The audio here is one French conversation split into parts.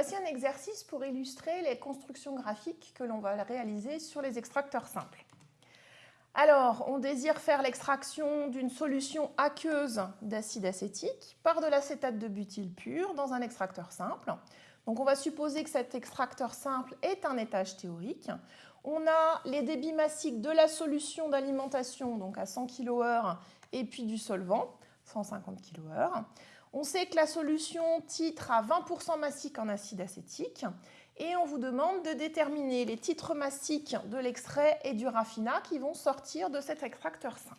Voici un exercice pour illustrer les constructions graphiques que l'on va réaliser sur les extracteurs simples. Alors, on désire faire l'extraction d'une solution aqueuse d'acide acétique par de l'acétate de butyle pur dans un extracteur simple. Donc on va supposer que cet extracteur simple est un étage théorique. On a les débits massiques de la solution d'alimentation, donc à 100 kHz, et puis du solvant, 150 kHz. On sait que la solution titre à 20% massique en acide acétique et on vous demande de déterminer les titres massiques de l'extrait et du raffinat qui vont sortir de cet extracteur simple.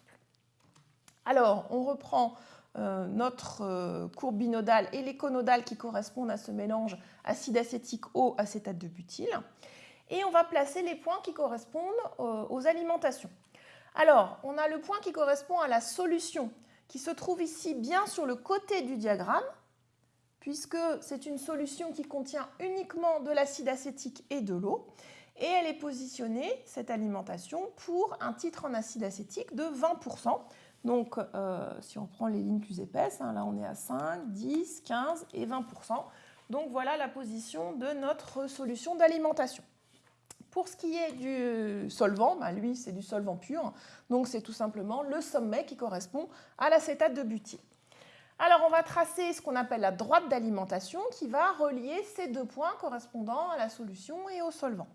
Alors, on reprend euh, notre euh, courbe binodale et les conodales qui correspondent à ce mélange acide acétique eau acétate de butyle et on va placer les points qui correspondent euh, aux alimentations. Alors, on a le point qui correspond à la solution qui se trouve ici bien sur le côté du diagramme, puisque c'est une solution qui contient uniquement de l'acide acétique et de l'eau, et elle est positionnée, cette alimentation, pour un titre en acide acétique de 20%. Donc, euh, si on prend les lignes plus épaisses, hein, là on est à 5, 10, 15 et 20%. Donc voilà la position de notre solution d'alimentation. Pour ce qui est du solvant, bah, lui c'est du solvant pur, donc c'est tout simplement le sommet qui correspond à l'acétate de butyle. Alors on va tracer ce qu'on appelle la droite d'alimentation qui va relier ces deux points correspondant à la solution et au solvant.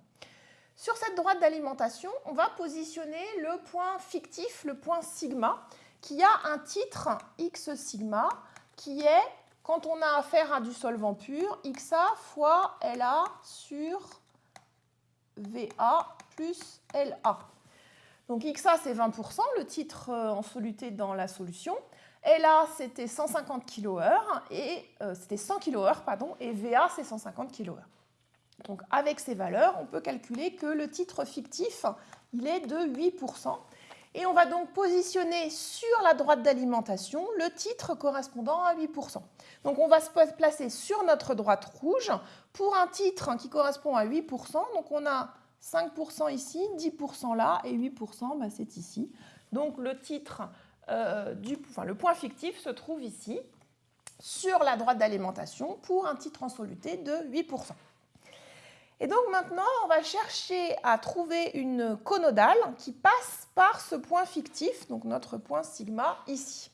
Sur cette droite d'alimentation, on va positionner le point fictif, le point sigma, qui a un titre x sigma qui est, quand on a affaire à du solvant pur, xa fois La sur VA plus LA. Donc XA, c'est 20%, le titre euh, en soluté dans la solution. LA, c'était 150 kHz, et euh, c'était 100 kHz, pardon, et VA, c'est 150 kHz. Donc avec ces valeurs, on peut calculer que le titre fictif, il est de 8%. Et on va donc positionner sur la droite d'alimentation le titre correspondant à 8%. Donc on va se placer sur notre droite rouge pour un titre qui correspond à 8%. Donc on a 5% ici, 10% là et 8% bah, c'est ici. Donc le titre, euh, du, enfin, le point fictif se trouve ici sur la droite d'alimentation pour un titre en soluté de 8%. Et donc maintenant, on va chercher à trouver une conodale qui passe par ce point fictif, donc notre point sigma ici.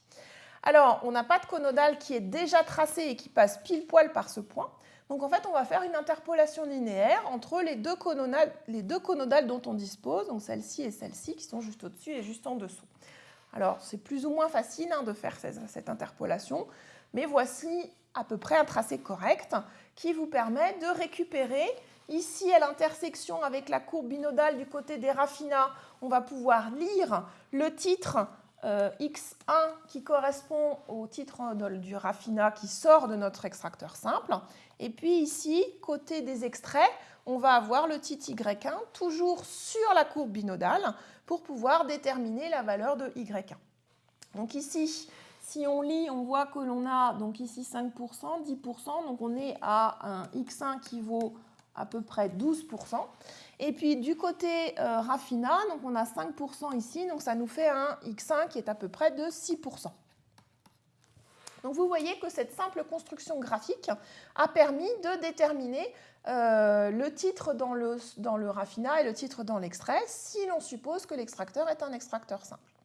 Alors, on n'a pas de conodale qui est déjà tracée et qui passe pile poil par ce point. Donc en fait, on va faire une interpolation linéaire entre les deux conodales, les deux conodales dont on dispose, donc celle-ci et celle-ci, qui sont juste au-dessus et juste en dessous. Alors, c'est plus ou moins facile hein, de faire cette interpolation, mais voici à peu près un tracé correct qui vous permet de récupérer Ici, à l'intersection avec la courbe binodale du côté des raffinats, on va pouvoir lire le titre euh, X1 qui correspond au titre du raffinat qui sort de notre extracteur simple. Et puis ici, côté des extraits, on va avoir le titre Y1 toujours sur la courbe binodale pour pouvoir déterminer la valeur de Y1. Donc ici, si on lit, on voit que l'on a donc ici 5%, 10%, donc on est à un X1 qui vaut à peu près 12%. Et puis du côté euh, donc on a 5% ici, donc ça nous fait un X1 qui est à peu près de 6%. Donc vous voyez que cette simple construction graphique a permis de déterminer euh, le titre dans le, dans et le titre dans l'extrait si l'on suppose que l'extracteur est un extracteur simple.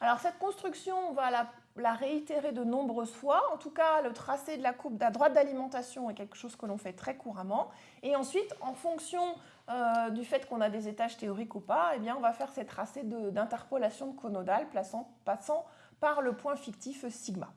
Alors cette construction, on va la réitérer de nombreuses fois. En tout cas, le tracé de la courbe de droite d'alimentation est quelque chose que l'on fait très couramment. Et ensuite, en fonction euh, du fait qu'on a des étages théoriques ou pas, eh bien, on va faire ces tracés d'interpolation conodale passant par le point fictif sigma.